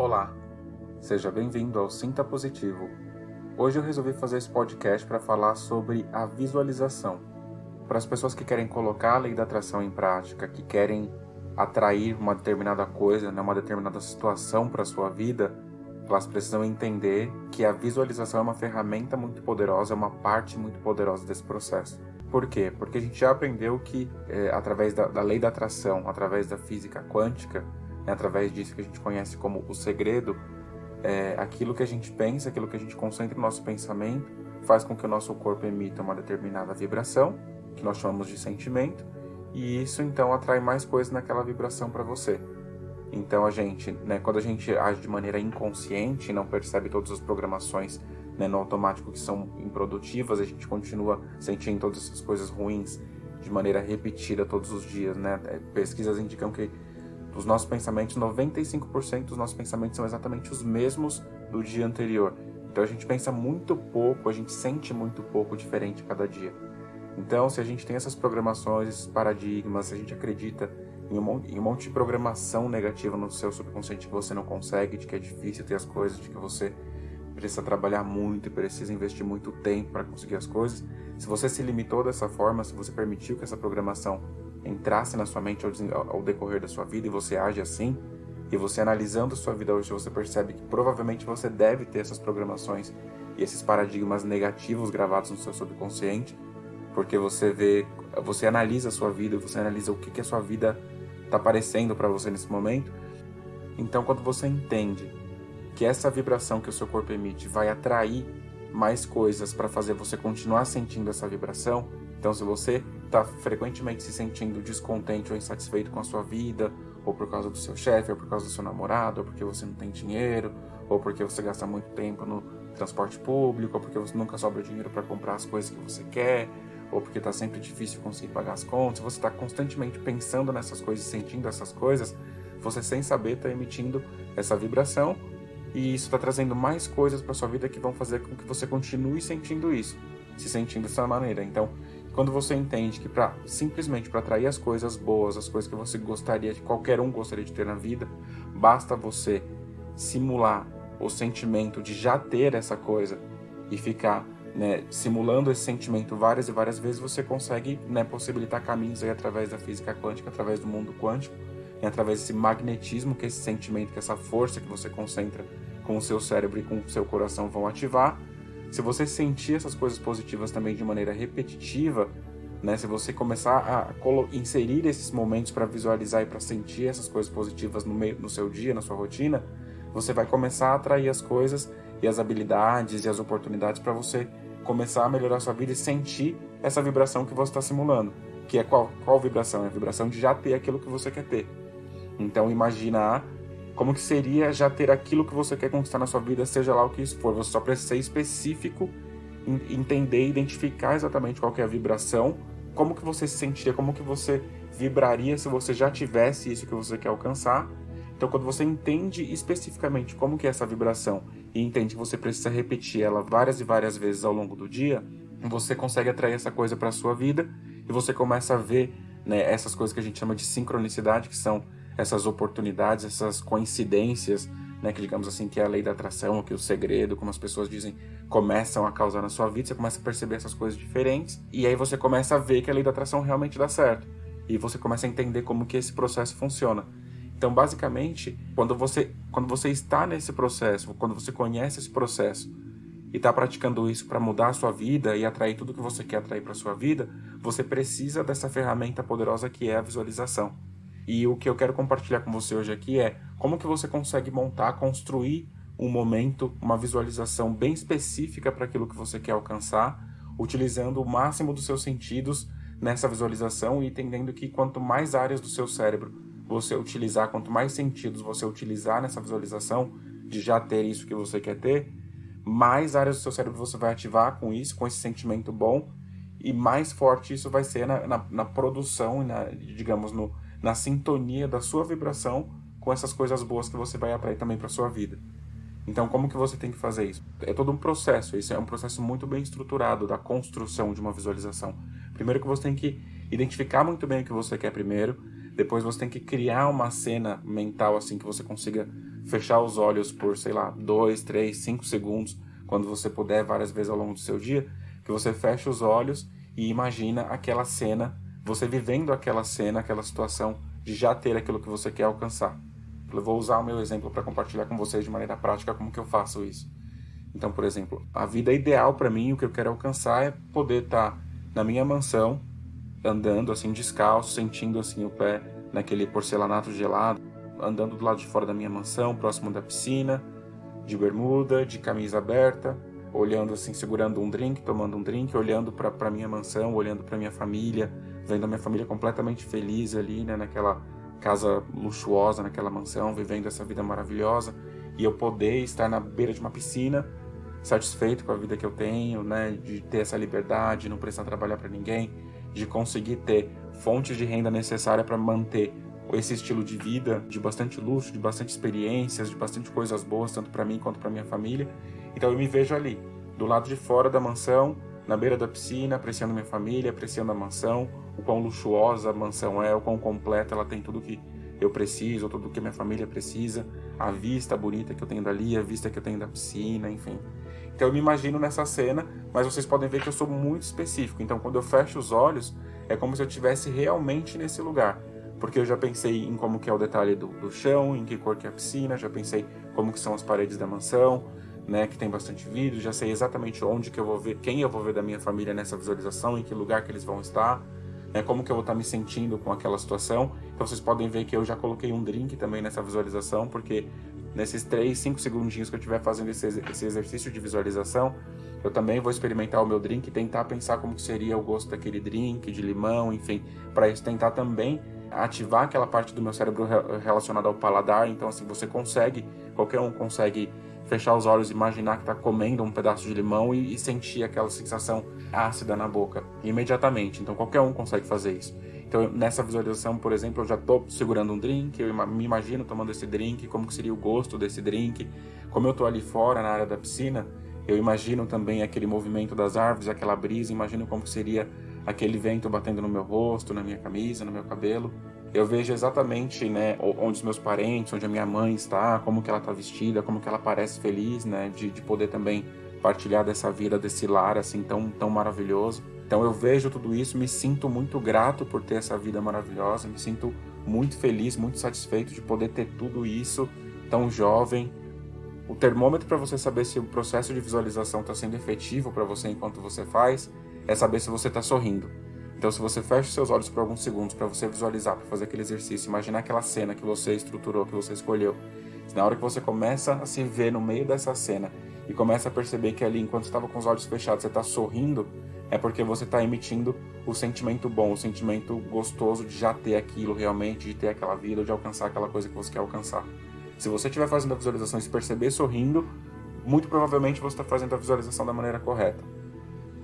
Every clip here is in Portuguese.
Olá, seja bem-vindo ao Sinta Positivo. Hoje eu resolvi fazer esse podcast para falar sobre a visualização. Para as pessoas que querem colocar a lei da atração em prática, que querem atrair uma determinada coisa, né, uma determinada situação para a sua vida, elas precisam entender que a visualização é uma ferramenta muito poderosa, é uma parte muito poderosa desse processo. Por quê? Porque a gente já aprendeu que, é, através da, da, lei da atração, através da física quântica, né, através disso que a gente conhece como o segredo, é, aquilo que a gente pensa, aquilo que a gente concentra no nosso pensamento, faz com que o nosso corpo emita uma determinada vibração, que nós chamamos de sentimento, e isso então atrai mais coisas naquela vibração para você. Então a gente, né, quando a gente age de maneira inconsciente, não percebe todas as programações né, no automático que são improdutivas, a gente continua sentindo todas essas coisas ruins de maneira repetida todos os dias, né? É, pesquisas indicam que os nossos pensamentos, 95% dos nossos pensamentos são exatamente os mesmos do dia anterior. Então a gente pensa muito pouco, a gente sente muito pouco diferente cada dia. Então, se a gente tem essas programações, esses paradigmas, se a gente acredita em um, monte, em um monte de programação negativa no seu subconsciente que você não consegue, de que é difícil ter as coisas, de que você precisa trabalhar muito e precisa investir muito tempo para conseguir as coisas, se você se limitou dessa forma, se você permitiu que essa programação entrasse na sua mente ao, decorrer da sua vida e você age assim, e você analisando a sua vida hoje, você percebe que provavelmente você deve ter essas programações e esses paradigmas negativos gravados no seu subconsciente, porque você vê, você analisa a sua vida, você analisa o que, que a sua vida está parecendo para você nesse momento. Então, quando você entende que essa vibração que o seu corpo emite vai atrair mais coisas para fazer você continuar sentindo essa vibração, então se você está frequentemente se sentindo descontente ou insatisfeito com a sua vida, ou por causa do seu chefe, ou por causa do seu namorado, ou porque você não tem dinheiro, ou porque você gasta muito tempo no transporte público, ou porque você nunca sobra dinheiro para comprar as coisas que você quer, ou porque está sempre difícil conseguir pagar as contas, você está constantemente pensando nessas coisas, sentindo essas coisas, você sem saber está emitindo essa vibração e isso está trazendo mais coisas para sua vida que vão fazer com que você continue sentindo isso, se sentindo dessa maneira. Então, quando você entende que para simplesmente para atrair as coisas boas, as coisas que você gostaria, que qualquer um gostaria de ter na vida, basta você simular o sentimento de já ter essa coisa e ficar né, simulando esse sentimento várias e várias vezes, você consegue né, possibilitar caminhos aí através da física quântica, através do mundo quântico, e através desse magnetismo que esse sentimento, que essa força que você concentra com o seu cérebro e com o seu coração vão ativar. Se você sentir essas coisas positivas também de maneira repetitiva, né, se você começar a inserir esses momentos para visualizar e para sentir essas coisas positivas no, meio, no seu dia, na sua rotina, você vai começar a atrair as coisas e as habilidades e as oportunidades para você começar a melhorar a sua vida e sentir essa vibração que você está simulando. Que é qual, qual vibração? É a vibração de já ter aquilo que você quer ter. Então imagina como que seria já ter aquilo que você quer conquistar na sua vida, seja lá o que isso for. Você só precisa ser específico, entender, identificar exatamente qual é a vibração, como que você se sentiria, como que você vibraria se você já tivesse isso que você quer alcançar. Então, quando você entende especificamente como que é essa vibração e entende que você precisa repetir ela várias e várias vezes ao longo do dia, você consegue atrair essa coisa para a sua vida e você começa a ver né, essas coisas que a gente chama de sincronicidade, que são essas oportunidades, essas coincidências, né, que digamos assim que é a lei da atração, que o segredo, como as pessoas dizem, começam a causar na sua vida, você começa a perceber essas coisas diferentes e aí você começa a ver que a lei da atração realmente dá certo. E você começa a entender como que esse processo funciona. Então, basicamente, quando você, quando você está nesse processo, quando você conhece esse processo e está praticando isso para mudar a sua vida e atrair tudo que você quer atrair para sua vida, você precisa dessa ferramenta poderosa que é a visualização. E o que eu quero compartilhar com você hoje aqui é como que você consegue montar, construir um momento, uma visualização bem específica para aquilo que você quer alcançar, utilizando o máximo dos seus sentidos nessa visualização e entendendo que quanto mais áreas do seu cérebro você utilizar, quanto mais sentidos você utilizar nessa visualização de já ter isso que você quer ter, mais áreas do seu cérebro você vai ativar com isso, com esse sentimento bom, e mais forte isso vai ser na, na, na produção, na, digamos, no, na sintonia da sua vibração com essas coisas boas que você vai atrair também para sua vida. Então, como que você tem que fazer isso? É todo um processo, isso é um processo muito bem estruturado da construção de uma visualização. Primeiro que você tem que identificar muito bem o que você quer primeiro, depois você tem que criar uma cena mental assim que você consiga fechar os olhos por, sei lá, dois, três, cinco segundos, quando você puder, várias vezes ao longo do seu dia, que você fecha os olhos e imagina aquela cena, você vivendo aquela cena, aquela situação de já ter aquilo que você quer alcançar. Eu vou usar o meu exemplo para compartilhar com vocês de maneira prática como que eu faço isso. Então, por exemplo, a vida ideal para mim, o que eu quero alcançar é poder estar tá na minha mansão, andando assim descalço, sentindo assim o pé naquele porcelanato gelado, andando do lado de fora da minha mansão, próximo da piscina, de bermuda, de camisa aberta, olhando assim, segurando um drink, tomando um drink, olhando para minha mansão, olhando para minha família, vendo a minha família completamente feliz ali, né, naquela casa luxuosa, naquela mansão, vivendo essa vida maravilhosa, e eu poder estar na beira de uma piscina, satisfeito com a vida que eu tenho, né, de ter essa liberdade, não precisar trabalhar para ninguém, de conseguir ter fontes de renda necessária para manter esse estilo de vida de bastante luxo, de bastante experiências, de bastante coisas boas, tanto para mim quanto para minha família. Então eu me vejo ali, do lado de fora da mansão, na beira da piscina, apreciando minha família, apreciando a mansão, o quão luxuosa a mansão é, o quão completa ela tem tudo que eu preciso, tudo que minha família precisa, a vista bonita que eu tenho dali, a vista que eu tenho da piscina, enfim. Então eu me imagino nessa cena, mas vocês podem ver que eu sou muito específico. Então quando eu fecho os olhos, é como se eu estivesse realmente nesse lugar porque eu já pensei em como que é o detalhe do, do, chão, em que cor que é a piscina, já pensei como que são as paredes da mansão, né, que tem bastante vidro, já sei exatamente onde que eu vou ver, quem eu vou ver da minha família nessa visualização, em que lugar que eles vão estar, né, como que eu vou estar me sentindo com aquela situação. Então vocês podem ver que eu já coloquei um drink também nessa visualização, porque nesses 3, 5 segundinhos que eu estiver fazendo esse, esse exercício de visualização, eu também vou experimentar o meu drink e tentar pensar como que seria o gosto daquele drink, de limão, enfim, para tentar também ativar aquela parte do meu cérebro relacionada ao paladar. Então, assim, você consegue, qualquer um consegue fechar os olhos, imaginar que está comendo um pedaço de limão e, e, sentir aquela sensação ácida na boca imediatamente. Então, qualquer um consegue fazer isso. Então, nessa visualização, por exemplo, eu já estou segurando um drink, eu me imagino tomando esse drink, como seria o gosto desse drink. Como eu estou ali fora, na área da piscina, eu imagino também aquele movimento das árvores, aquela brisa, imagino como seria aquele vento batendo no meu rosto, na minha camisa, no meu cabelo. Eu vejo exatamente, né, onde os meus parentes, onde a minha mãe está, como que ela está vestida, como que ela parece feliz, né, de, de poder também partilhar dessa vida, desse lar assim tão, tão maravilhoso. Então eu vejo tudo isso, me sinto muito grato por ter essa vida maravilhosa, me sinto muito feliz, muito satisfeito de poder ter tudo isso tão jovem. O termômetro para você saber se o processo de visualização está sendo efetivo para você enquanto você faz é saber se você está sorrindo. Então, se você fecha seus olhos por alguns segundos para você visualizar, para fazer aquele exercício, imaginar aquela cena que você estruturou, que você escolheu. Na hora que você começa a se ver no meio dessa cena e começa a perceber que ali, enquanto estava com os olhos fechados, você está sorrindo, é porque você está emitindo o sentimento bom, o sentimento gostoso de já ter aquilo realmente, de ter aquela vida, de alcançar aquela coisa que você quer alcançar. Se você estiver fazendo a visualização e se perceber sorrindo, muito provavelmente você está fazendo a visualização da maneira correta.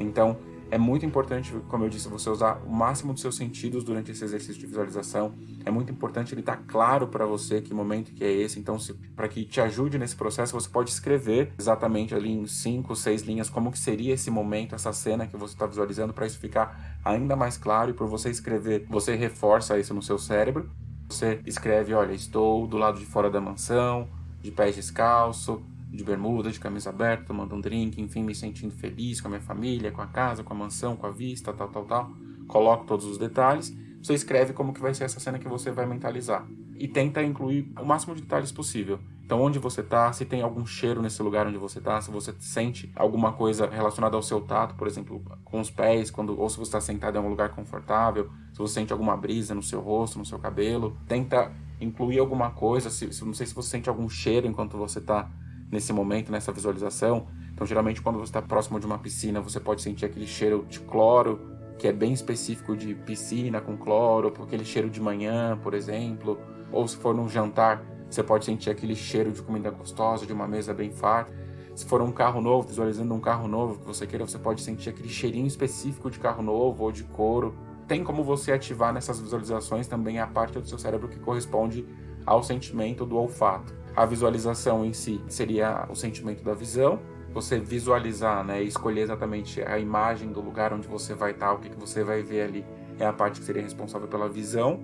Então, é muito importante, como eu disse, você usar o máximo dos seus sentidos durante esse exercício de visualização. É muito importante ele estar tá claro para você que momento que é esse. Então, para que te ajude nesse processo, você pode escrever exatamente ali em cinco, seis linhas como que seria esse momento, essa cena que você está visualizando, para isso ficar ainda mais claro. E por você escrever, você reforça isso no seu cérebro. Você escreve, olha, estou do lado de fora da mansão, de pés descalço, de bermuda, de camisa aberta, tomando um drink, enfim, me sentindo feliz com a minha família, com a casa, com a mansão, com a vista, tal, tal, tal. Coloco todos os detalhes. Você escreve como que vai ser essa cena que você vai mentalizar. E tenta incluir o máximo de detalhes possível. Então, onde você está, se tem algum cheiro nesse lugar onde você está, se você sente alguma coisa relacionada ao seu tato, por exemplo, com os pés, quando, ou se você está sentado em um lugar confortável, se você sente alguma brisa no seu rosto, no seu cabelo. Tenta incluir alguma coisa, se, se não sei se você sente algum cheiro enquanto você está nesse momento, nessa visualização. Então, geralmente, quando você está próximo de uma piscina, você pode sentir aquele cheiro de cloro, que é bem específico de piscina com cloro, aquele cheiro de manhã, por exemplo. Ou se for num jantar, você pode sentir aquele cheiro de comida gostosa, de uma mesa bem farta. Se for um carro novo, visualizando um carro novo que você queira, você pode sentir aquele cheirinho específico de carro novo ou de couro. Tem como você ativar nessas visualizações também a parte do seu cérebro que corresponde ao sentimento do olfato. A visualização em si seria o sentimento da visão, você visualizar, né, escolher exatamente a imagem do lugar onde você vai estar, o que, que você vai ver ali, é a parte que seria responsável pela visão.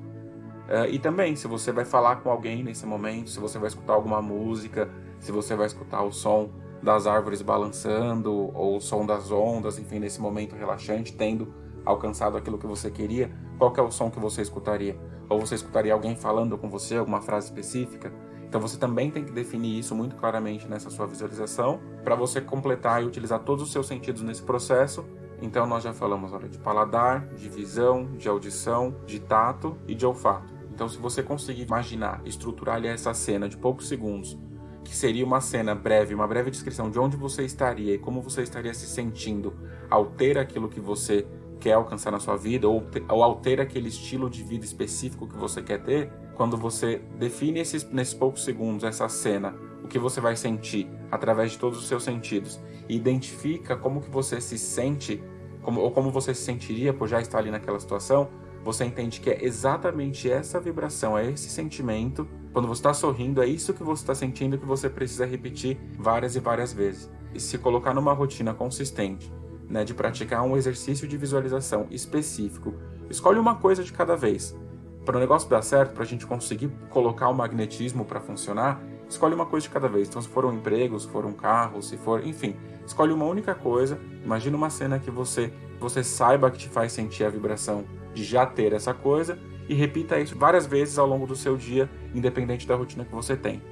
Uh, e também, se você vai falar com alguém nesse momento, se você vai escutar alguma música, se você vai escutar o som das árvores balançando ou o som das ondas, enfim, nesse momento relaxante, tendo alcançado aquilo que você queria, qual que é o som que você escutaria? Ou você escutaria alguém falando com você, alguma frase específica? Então você também tem que definir isso muito claramente nessa sua visualização para você completar e utilizar todos os seus sentidos nesse processo. Então nós já falamos olha, de paladar, de visão, de audição, de tato e de olfato. Então se você conseguir imaginar, estruturar ali essa cena de poucos segundos, que seria uma cena breve, uma breve descrição de onde você estaria e como você estaria se sentindo ao ter aquilo que você quer alcançar na sua vida ou, ou ao ter aquele estilo de vida específico que você quer ter, quando você define esses, nesses poucos segundos essa cena, o que você vai sentir através de todos os seus sentidos e identifica como que você se sente como, ou como você se sentiria por já estar ali naquela situação, você entende que é exatamente essa vibração, é esse sentimento. Quando você está sorrindo, é isso que você está sentindo que você precisa repetir várias e várias vezes. E se colocar numa rotina consistente, né, de praticar um exercício de visualização específico, escolhe uma coisa de cada vez. Para o negócio dar certo, para a gente conseguir colocar o magnetismo para funcionar, escolhe uma coisa de cada vez. Então, se for um emprego, se for um carro, se for, enfim, escolhe uma única coisa. Imagina uma cena que você você saiba que te faz sentir a vibração de já ter essa coisa e repita isso várias vezes ao longo do seu dia, independente da rotina que você tem.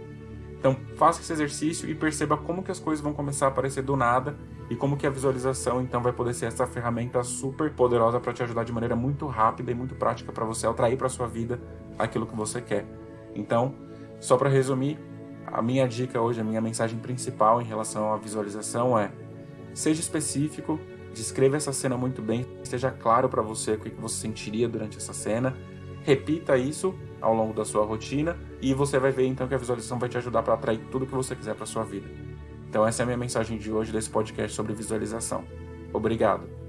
Então, faça esse exercício e perceba como que as coisas vão começar a aparecer do nada e como que a visualização então vai poder ser essa ferramenta super poderosa para te ajudar de maneira muito rápida e muito prática para você atrair para sua vida aquilo que você quer. Então, só para resumir, a minha dica hoje, a minha mensagem principal em relação à visualização é: seja específico, descreva essa cena muito bem, esteja claro para você o que você sentiria durante essa cena. Repita isso ao longo da sua rotina e você vai ver então que a visualização vai te ajudar para atrair tudo que você quiser para sua vida. Então essa é a minha mensagem de hoje desse podcast sobre visualização. Obrigado.